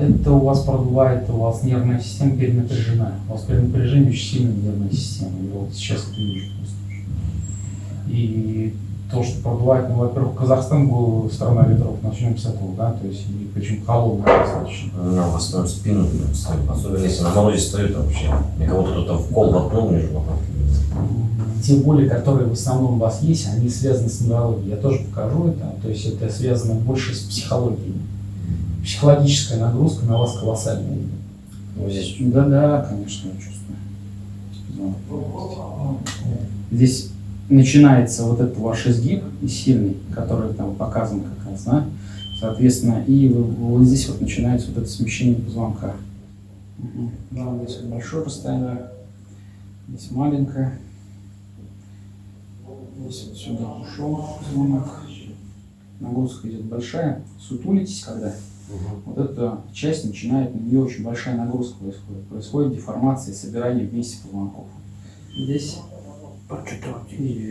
Это у вас продувает, у вас нервная система перенапряжена. У вас перенапряжение очень сильная нервная система. И вот сейчас это вижу просто. И то, что продувает, ну, во-первых, Казахстан был страна ветров, начнем с этого, да, то есть, и причем холодная достаточно. Ну, в основном спину ставят. Особенно если на морозе стоит вообще. И кого-то кто-то в кол воткнул между. Те боли, которые в основном у вас есть, они связаны с неврологией. Я тоже покажу это, то есть это связано больше с психологией. Психологическая нагрузка на вас колоссальная. Ну, здесь Да-да, конечно, я чувствую. Здесь начинается вот этот ваш изгиб сильный, который там показан как раз, да? Соответственно, и вот здесь вот начинается вот это смещение позвонка. Мгм. Да, здесь вот большое расстояние, здесь маленькое. Здесь вот сюда ушел позвонок. Нагрузка идет большая. Сутулитесь, когда вот эта часть начинает, на нее очень большая нагрузка происходит. Происходит деформация и собирание вместе позвонков. Здесь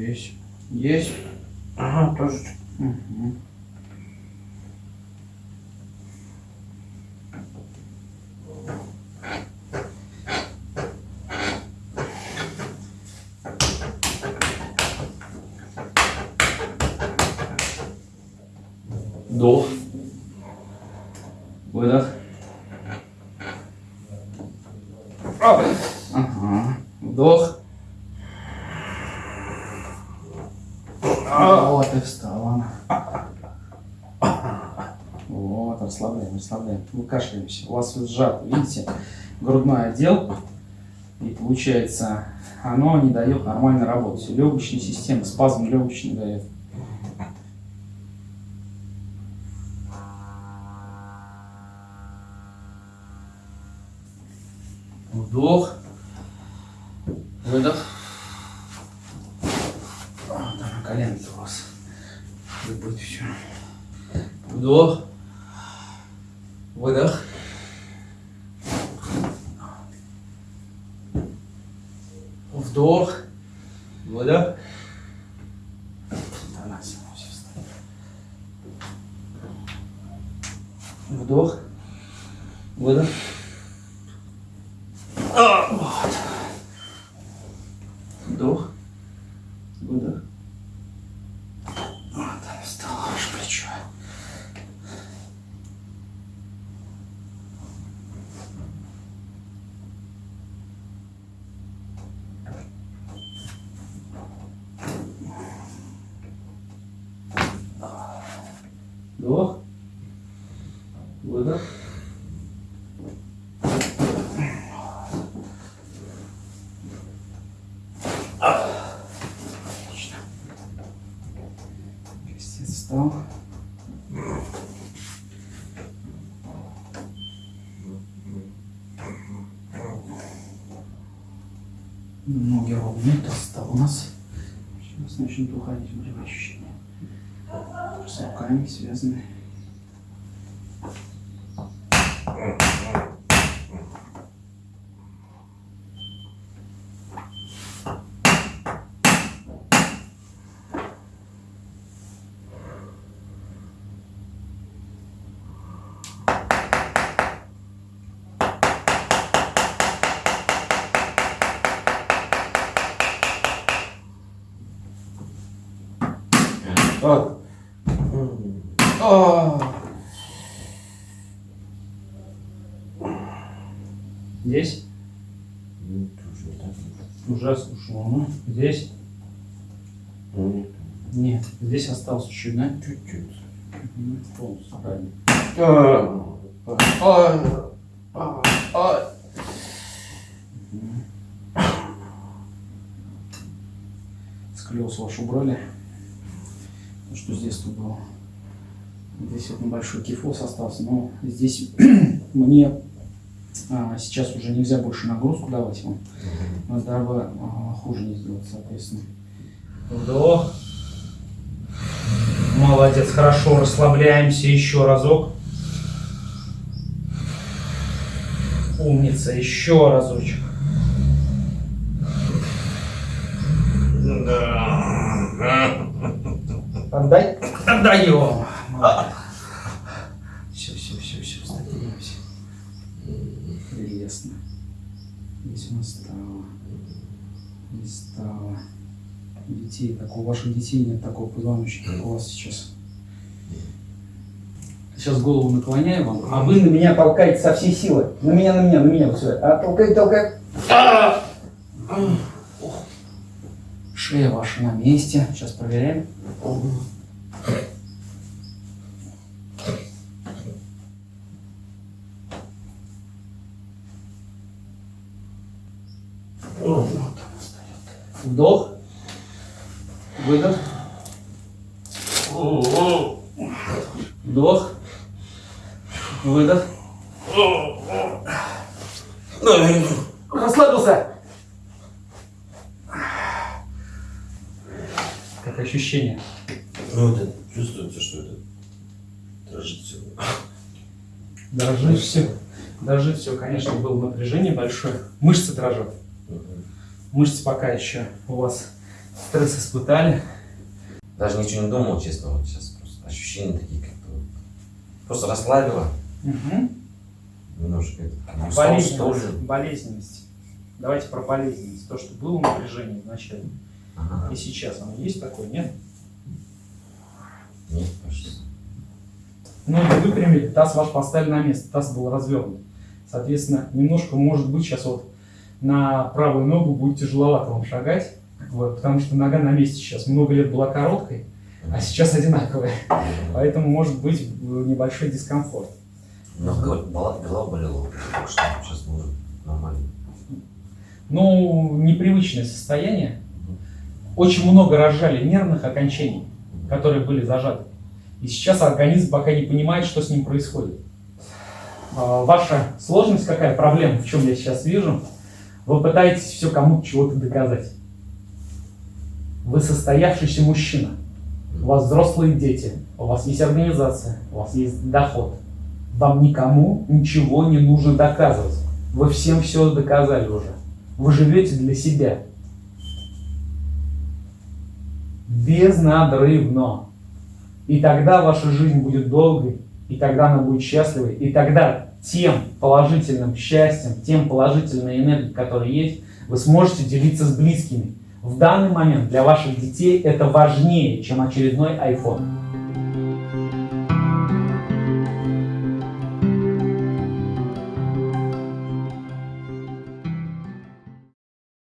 есть. Есть. Ага, тоже. Мгм. Вдох. Выдох. Ага. Вдох. Вот и встала она. Вот, расслабляем, расслабляем. Мы кашляемся. У вас сжат, видите, грудной отдел. И получается, оно не дает нормально работать. Легочная система, спазм легочный дает. Вдох. Выдох. Вот она коленки у вас. И будет все. Вдох. Выдох. Вдох. Выдох. Вдох. Выдох. А, Вот. Вдох. Выдох. Вот она встала ваше плечо. Вдох. Выдох. Отлично. Крестец встал. Ноги ровные, у нас. Сейчас начнут уходить болевые ощущения. С руками связаны. Так. Здесь Ну, уже ушло, ну, здесь Ну, нет. нет, здесь осталось чуть, да? Чуть-чуть. Полностью правильно. Сколиоз ваш убрали. То, что здесь тут было. Здесь вот небольшой кифоз остался, но здесь мне а, сейчас уже нельзя больше нагрузку давать вам. Но дабы а, хуже не сделать, соответственно. Вдох. Молодец, хорошо, расслабляемся еще разок. Умница, еще разочек. Отдай, отдаем. Все, все, все, все, стабилимся. Нас стало. Здесь стало. У детей, так у ваших детей нет такого позвоночника, как у вас сейчас. Сейчас голову наклоняю вам, а вы на меня толкаете со всей силы. На меня, на меня, на меня, вот сюда. А толкай, толкай. Шея ваша на месте. Сейчас проверяем. Вдох. Выдох. Вдох. Выдох. Расслабился. Как ощущение? Ну, вот это чувствуется, что это дрожит все. Дрожит все. Дрожит все, конечно, было напряжение большое. Мышцы дрожат. Мышцы пока еще у вас стресс испытали. Даже ничего не думал, честно, вот сейчас просто ощущения такие как-то вот. Просто расслабило Угу. немножко. это, Болезненность. Болезненность. Давайте про болезненность. То, что было напряжение вначале. Ага. И сейчас оно есть такое, нет? Нет, кажется. Ноги выпрямили, таз ваш поставили на место, таз был развернут. Соответственно, немножко, может быть, сейчас вот на правую ногу будет тяжеловато вам шагать, вот, потому что нога на месте сейчас. Много лет была короткой, а сейчас одинаковая. Поэтому может быть э, небольшой дискомфорт. Но голова, голова- болела, только что сейчас уже нормально. Ну, непривычное состояние. Очень много разжали нервных окончаний, которые были зажаты. И сейчас организм пока не понимает, что с ним происходит. А, Ваша сложность какая, проблема, в чем я сейчас вижу, вы пытаетесь все кому-то чего-то доказать. Вы состоявшийся мужчина, у вас взрослые дети, у вас есть организация, у вас есть доход. Вам никому ничего не нужно доказывать. Вы всем все доказали уже. Вы живете для себя. Безнадрывно. И тогда ваша жизнь будет долгой, и тогда она будет счастливой, и тогда тем положительным счастьем, тем положительной энергией, которая есть, вы сможете делиться с близкими. В данный момент для ваших детей это важнее, чем очередной iPhone.